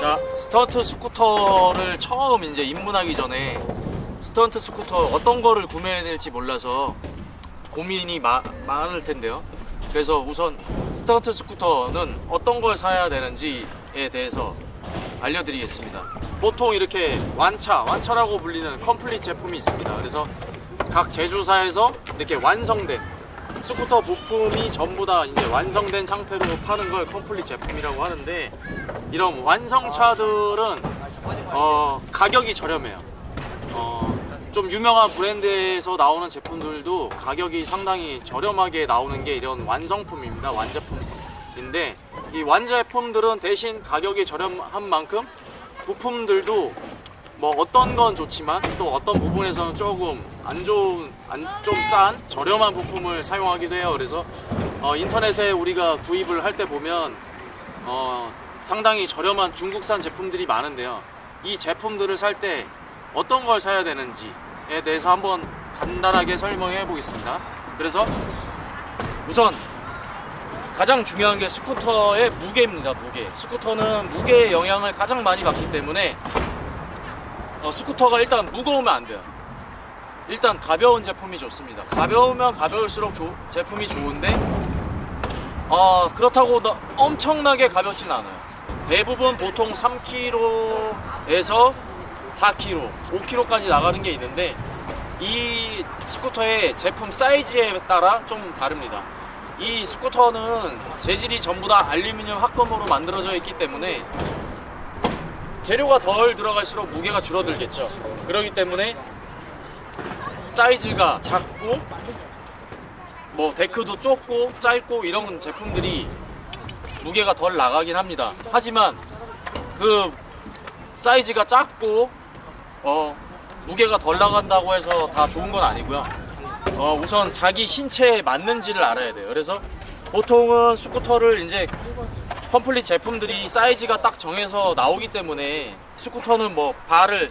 자, 스턴트 스쿠터를 처음 이제 입문하기 전에 스턴트 스쿠터 어떤 거를 구매해야 될지 몰라서 고민이 마- 많을 텐데요. 그래서 우선 스턴트 스쿠터는 어떤 걸 사야 되는지에 대해서 알려드리겠습니다. 보통 이렇게 완차, 완차라고 불리는 complete 제품이 있습니다. 그래서 각 제조사에서 이렇게 완성된 스쿠터 부품이 전부 다 이제 완성된 상태로 파는 걸 complete 제품이라고 하는데 이런 완성차들은 어, 가격이 저렴해요. 어, 좀 유명한 브랜드에서 나오는 제품들도 가격이 상당히 저렴하게 나오는 게 이런 완성품입니다. 완제품인데 이 완제품들은 대신 가격이 저렴한 만큼 부품들도 뭐 어떤 건 좋지만 또 어떤 부분에서는 조금 안 좋은 좀싼 저렴한 부품을 사용하기도 해요. 그래서 어, 인터넷에 우리가 구입을 할 때 보면 어, 상당히 저렴한 중국산 제품들이 많은데요. 이 제품들을 살 때 어떤 걸 사야 되는지에 대해서 한번 간단하게 설명해 보겠습니다. 그래서 우선 가장 중요한 게 스쿠터의 무게입니다. 무게. 스쿠터는 무게의 영향을 가장 많이 받기 때문에 어, 스쿠터가 일단 무거우면 안 돼요. 일단 가벼운 제품이 좋습니다. 가벼우면 가벼울수록 조- 제품이 좋은데 어, 그렇다고 너- 엄청나게 가볍진 않아요. 대부분 보통 3kg에서 4kg, 5kg까지 나가는 게 있는데 이 스쿠터의 제품 사이즈에 따라 좀 다릅니다. 이 스쿠터는 재질이 전부 다 알루미늄 합금으로 만들어져 있기 때문에 재료가 덜 들어갈수록 무게가 줄어들겠죠. 그렇기 때문에 사이즈가 작고 뭐 데크도 좁고 짧고 이런 제품들이 무게가 덜 나가긴 합니다. 하지만 그 사이즈가 작고 어 무게가 덜 나간다고 해서 다 좋은 건 아니고요. 어 우선 자기 신체에 맞는지를 알아야 돼요. 그래서 보통은 스쿠터를 이제 complete 제품들이 사이즈가 딱 정해서 나오기 때문에 스쿠터는 뭐 바를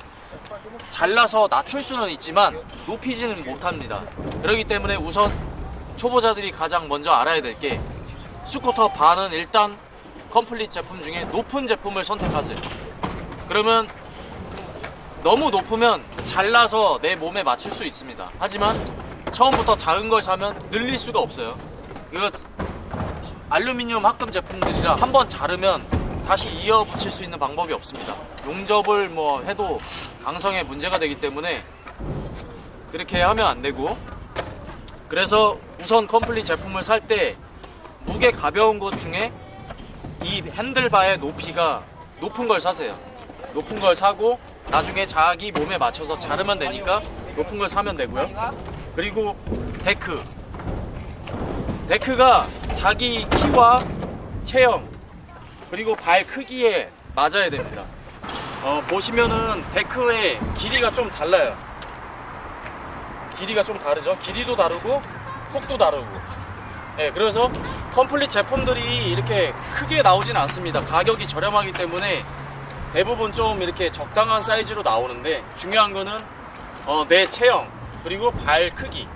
잘라서 낮출 수는 있지만 높이지는 못합니다. 그렇기 때문에 우선 초보자들이 가장 먼저 알아야 될 게 스쿠터 바는 일단 complete 제품 중에 높은 제품을 선택하세요. 그러면 너무 높으면 잘라서 내 몸에 맞출 수 있습니다. 하지만 처음부터 작은 걸 사면 늘릴 수가 없어요. 이거 알루미늄 합금 제품들이라 한번 자르면 다시 이어 붙일 수 있는 방법이 없습니다. 용접을 뭐 해도 강성에 문제가 되기 때문에 그렇게 하면 안 되고 그래서 우선 컴플릿 제품을 살 때 무게 가벼운 것 중에 이 핸들바의 높이가 높은 걸 사세요. 높은 걸 사고 나중에 자기 몸에 맞춰서 자르면 되니까 높은 걸 사면 되고요. 그리고 데크. 데크가 자기 키와 체형 그리고 발 크기에 맞아야 됩니다. 어, 보시면은 데크의 길이가 좀 달라요. 길이가 좀 다르죠. 길이도 다르고 폭도 다르고. 네, 그래서 complete 제품들이 이렇게 크게 나오진 않습니다. 가격이 저렴하기 때문에 대부분 좀 이렇게 적당한 사이즈로 나오는데 중요한 거는 어, 내 체형 그리고 발 크기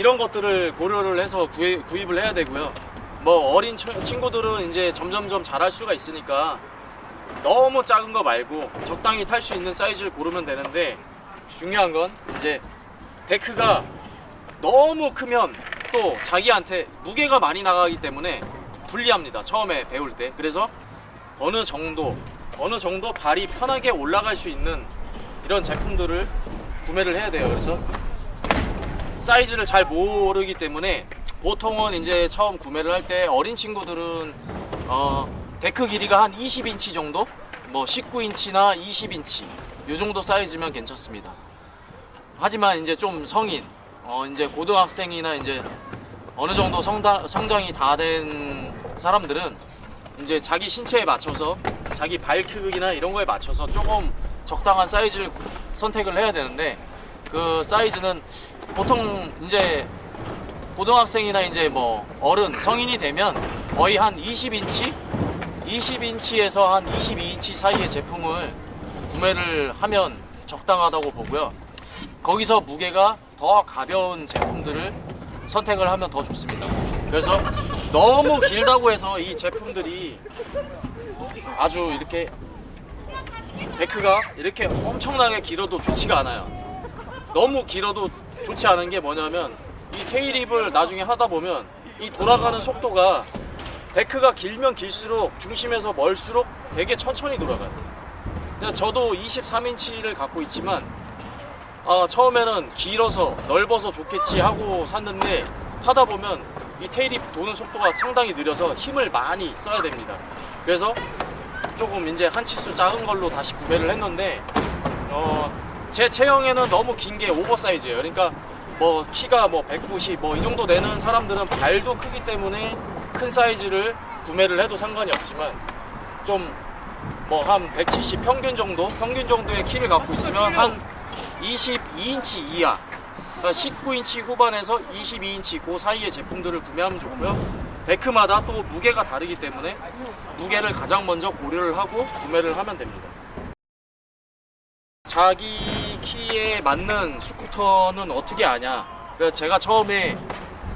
이런 것들을 고려를 해서 구입, 구입을 해야 되고요. 뭐 어린 처- 친구들은 이제 점점점 잘할 수가 있으니까 너무 작은 거 말고 적당히 탈 수 있는 사이즈를 고르면 되는데 중요한 건 이제 데크가 너무 크면 또 자기한테 무게가 많이 나가기 때문에 불리합니다. 처음에 배울 때. 그래서 어느 정도 어느 정도 발이 편하게 올라갈 수 있는 이런 제품들을 구매를 해야 돼요. 그래서 사이즈를 잘 모르기 때문에 보통은 이제 처음 구매를 할 때 어린 친구들은 어, 데크 길이가 한 20인치 정도, 뭐 19인치나 20인치 이 정도 사이즈면 괜찮습니다. 하지만 이제 좀 성인, 어, 이제 고등학생이나 이제 어느 정도 성다, 성장이 다 된 사람들은 이제 자기 신체에 맞춰서 자기 발 크기나 이런 거에 맞춰서 조금 적당한 사이즈를 선택을 해야 되는데 그 사이즈는 보통 이제 고등학생이나 이제 뭐 어른 성인이 되면 거의 한 20인치 20인치에서 한 22인치 사이의 제품을 구매를 하면 적당하다고 보고요. 거기서 무게가 더 가벼운 제품들을 선택을 하면 더 좋습니다. 그래서 너무 길다고 해서 이 제품들이 아주 이렇게 데크가 이렇게 엄청나게 길어도 좋지가 않아요. 너무 길어도 좋지 않은 게 뭐냐면 이 테일립을 나중에 하다 보면 이 돌아가는 속도가 데크가 길면 길수록 중심에서 멀수록 되게 천천히 돌아가요. 그래서 저도 23인치를 갖고 있지만 아, 처음에는 길어서 넓어서 좋겠지 하고 샀는데 하다 보면 이 테일립 도는 속도가 상당히 느려서 힘을 많이 써야 됩니다. 그래서 조금 이제 한 치수 작은 걸로 다시 구매를 했는데 어, 제 체형에는 너무 긴 게 오버사이즈예요. 그러니까 뭐 키가 뭐 190 뭐 이 정도 되는 사람들은 발도 크기 때문에 큰 사이즈를 구매를 해도 상관이 없지만 좀 뭐 한 170 평균 정도 평균 정도의 키를 갖고 있으면 한 22인치 이하 그러니까 19인치 후반에서 22인치 그 사이의 제품들을 구매하면 좋고요. 데크마다 또 무게가 다르기 때문에 무게를 가장 먼저 고려를 하고 구매를 하면 됩니다. 자기 키에 맞는 스쿠터는 어떻게 아냐? 제가 처음에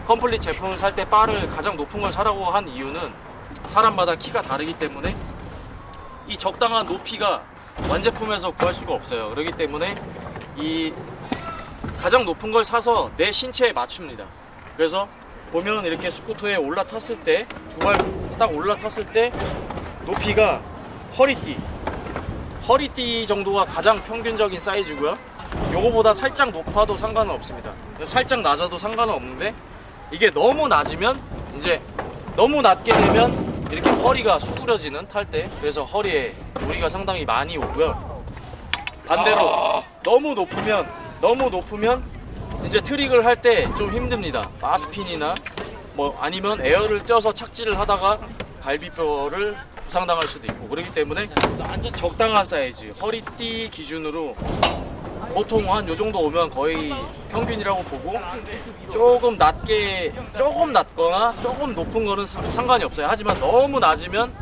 컴플릿 제품을 살 때 바를 가장 높은 걸 사라고 한 이유는 사람마다 키가 다르기 때문에 이 적당한 높이가 완제품에서 구할 수가 없어요. 그렇기 때문에 이 가장 높은 걸 사서 내 신체에 맞춥니다. 그래서 보면 이렇게 스쿠터에 올라탔을 때 두 발 딱 올라탔을 때 높이가 허리띠 허리띠 정도가 가장 평균적인 사이즈고요. 요거보다 살짝 높아도 상관은 없습니다. 살짝 낮아도 상관은 없는데 이게 너무 낮으면 이제 너무 낮게 되면 이렇게 허리가 수그러지는 탈 때 그래서 허리에 무리가 상당히 많이 오고요. 반대로 너무 높으면 너무 높으면 이제 트릭을 할 때 좀 힘듭니다. 마스핀이나 뭐 아니면 에어를 떼어서 착지를 하다가 갈비뼈를 부상당할 수도 있고. 그렇기 때문에 적당한 사이즈 허리띠 기준으로 보통 한 요 정도 오면 거의 평균이라고 보고 조금 낮게 조금 낮거나 조금 높은 거는 상- 상관이 없어요. 하지만 너무 낮으면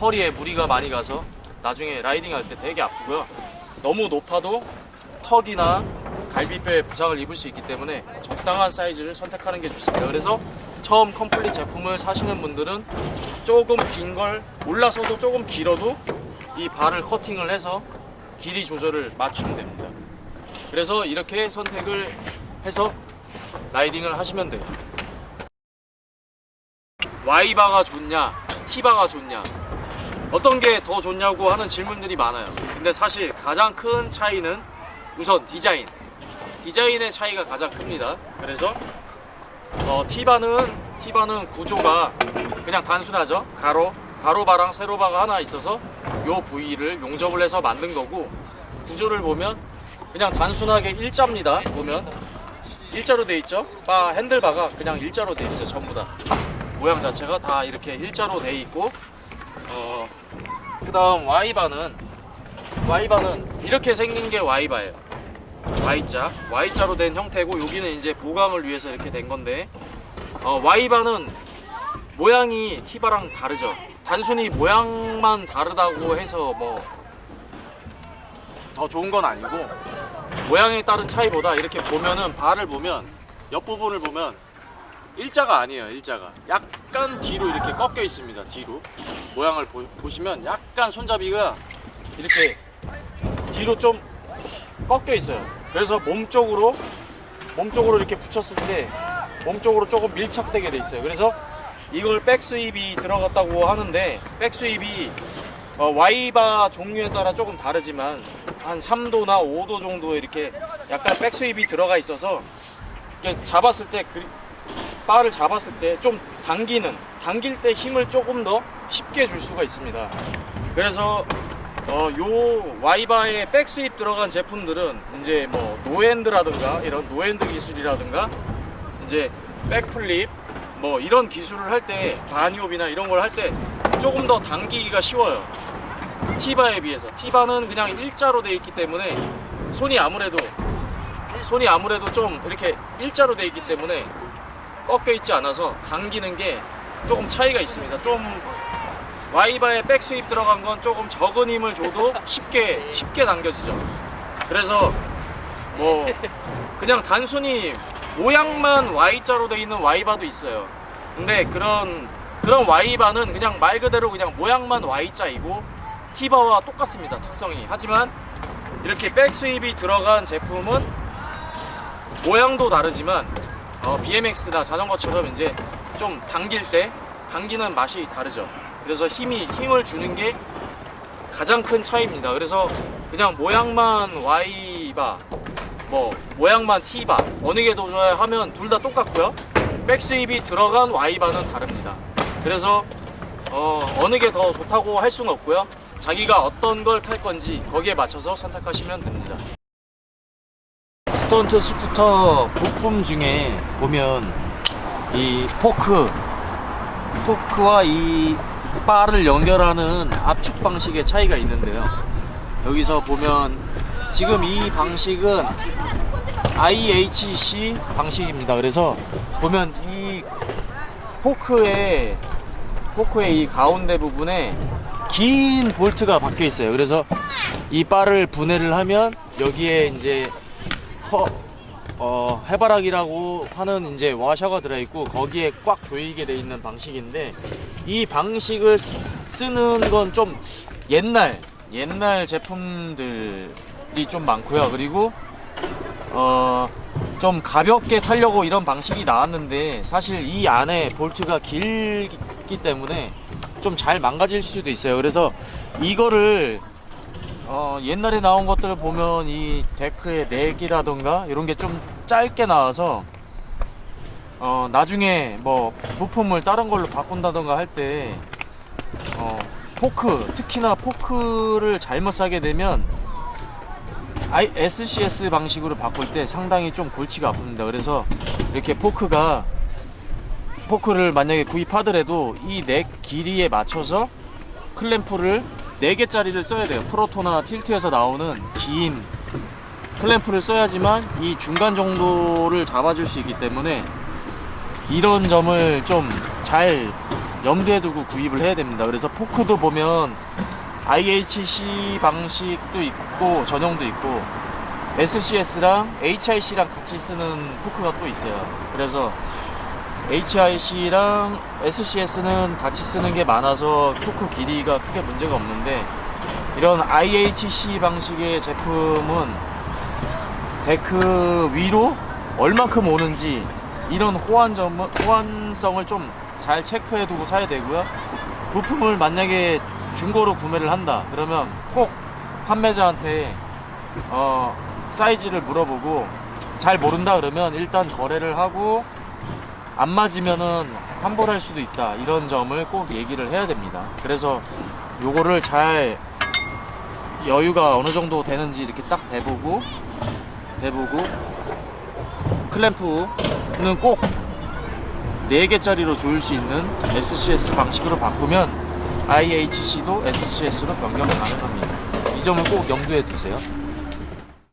허리에 무리가 많이 가서 나중에 riding 할 때 되게 아프고요. 너무 높아도 턱이나 갈비뼈에 부상을 입을 수 있기 때문에 적당한 사이즈를 선택하는 게 좋습니다. 그래서 처음 complete 제품을 사시는 분들은 조금 긴 걸 올라서도 조금 길어도 이 발을 커팅을 해서 길이 조절을 맞추면 됩니다. 그래서 이렇게 선택을 해서 라이딩을 하시면 돼요. Y바가 좋냐, T바가 좋냐, 어떤 게 더 좋냐고 하는 질문들이 많아요. 근데 사실 가장 큰 차이는 우선 디자인. 디자인의 차이가 가장 큽니다. 그래서 어, T바는 T바는 구조가 그냥 단순하죠. 가로 가로바랑 세로바가 하나 있어서 요 부위를 용접을 해서 만든 거고 구조를 보면 그냥 단순하게 일자입니다. 보면 일자로 돼 있죠. 바 핸들바가 그냥 일자로 돼 있어요. 전부 다 모양 자체가 다 이렇게 일자로 돼 있고 어 그 다음 Y바는 Y바는 이렇게 생긴 게 Y바예요. Y자, Y자로 된 형태고 여기는 이제 보강을 위해서 이렇게 된 건데 어, Y바는 모양이 T바랑 다르죠. 단순히 모양만 다르다고 해서 뭐 더 좋은 건 아니고 모양에 따른 차이보다 이렇게 보면은 발을 보면 옆부분을 보면 일자가 아니에요 일자가 약간 뒤로 이렇게 꺾여 있습니다 뒤로 모양을 보, 보시면 약간 손잡이가 이렇게 뒤로 좀 꺾여 있어요 그래서 몸 쪽으로 몸 쪽으로 이렇게 붙였을 때 몸 쪽으로 조금 밀착되게 돼 있어요 그래서 이걸 백스윕이 들어갔다고 하는데 백스윕이 어, Y바 종류에 따라 조금 다르지만 한 3도나 5도 정도 이렇게 약간 백스윕이 들어가 있어서 잡았을 때 그, 바를 잡았을 때 좀 당기는 당길 때 힘을 조금 더 쉽게 줄 수가 있습니다. 그래서 어, 요 Y바에 backsweep 들어간 제품들은 이제 뭐 no hand라든가 이런 no hand 기술이라든가 이제 backflip 뭐 이런 기술을 할때 bunny hop이나 이런 걸 할 때 조금 더 당기기가 쉬워요. T바에 비해서 T바는 그냥 일자로 돼 있기 때문에 손이 아무래도 손이 아무래도 좀 이렇게 일자로 돼 있기 때문에 꺾여 있지 않아서 당기는 게 조금 차이가 있습니다. 좀 와이바에 백스윕 들어간 건 조금 적은 힘을 줘도 쉽게 쉽게 당겨지죠. 그래서 뭐 그냥 단순히 모양만 Y자로 돼 있는 Y바도 있어요. 근데 그런 그런 Y바는 그냥 말 그대로 그냥 모양만 Y자이고 T바와 똑같습니다 특성이 하지만 이렇게 백스윕이 들어간 제품은 모양도 다르지만 어, BMX나 자전거처럼 이제 좀 당길 때 당기는 맛이 다르죠 그래서 힘이 힘을 주는 게 가장 큰 차이입니다. 그래서 그냥 모양만 Y바 뭐 모양만 T바 어느 게 더 좋아요 하면 둘 다 똑같고요. 백스윕이 들어간 Y바는 다릅니다. 그래서 어, 어느 게 더 좋다고 할 수는 없고요. 자기가 어떤 걸 탈 건지 거기에 맞춰서 선택하시면 됩니다. 스턴트 스쿠터 부품 중에 보면 이 포크 포크와 이 바를 연결하는 압축 방식의 차이가 있는데요. 여기서 보면 지금 이 방식은 IHC 방식입니다. 그래서 보면 이 포크의 포크의 이 가운데 부분에 긴 볼트가 박혀 있어요. 그래서 이 바를 분해를 하면 여기에 이제 커, 어, 해바라기라고 하는 이제 와셔가 들어있고 거기에 꽉 조이게 돼 있는 방식인데 이 방식을 쓰, 쓰는 건 좀 옛날 옛날 제품들이 좀 많고요. 그리고 어, 좀 가볍게 타려고 이런 방식이 나왔는데 사실 이 안에 볼트가 길기 때문에 좀 잘 망가질 수도 있어요. 그래서 이거를 어, 옛날에 나온 것들을 보면 이 데크의 neck이라던가 이런 게 좀 짧게 나와서 어, 나중에 뭐 부품을 다른 걸로 바꾼다던가 할때 어, 포크 특히나 포크를 잘못 사게 되면 SCS 방식으로 바꿀 때 상당히 좀 골치가 아픕니다. 그래서 이렇게 포크가 포크를 만약에 구입하더라도 이 넥 길이에 맞춰서 클램프를 4개짜리를 써야 돼요. 프로토나 틸트에서 나오는 긴 클램프를 써야지만 이 중간 정도를 잡아줄 수 있기 때문에 이런 점을 좀 잘 염두에 두고 구입을 해야 됩니다. 그래서 포크도 보면 IHC 방식도 있고 전용도 있고 SCS랑 HIC랑 같이 쓰는 포크가 또 있어요. 그래서 HIC랑 SCS는 같이 쓰는 게 많아서 포크 길이가 크게 문제가 없는데 이런 IHC 방식의 제품은 데크 위로 얼마큼 오는지 이런 호환점, 호환성을 좀 잘 체크해 두고 사야 되고요. 부품을 만약에 중고로 구매를 한다 그러면 꼭 판매자한테 어, 사이즈를 물어보고 잘 모른다 그러면 일단 거래를 하고 안 맞으면은 환불할 수도 있다 이런 점을 꼭 얘기를 해야 됩니다. 그래서 요거를 잘 여유가 어느 정도 되는지 이렇게 딱 대보고 대보고 클램프는 꼭 4개짜리로 조일 수 있는 SCS 방식으로 바꾸면 IHC도 SCS로 변경 가능합니다. 이 점을 꼭 염두에 두세요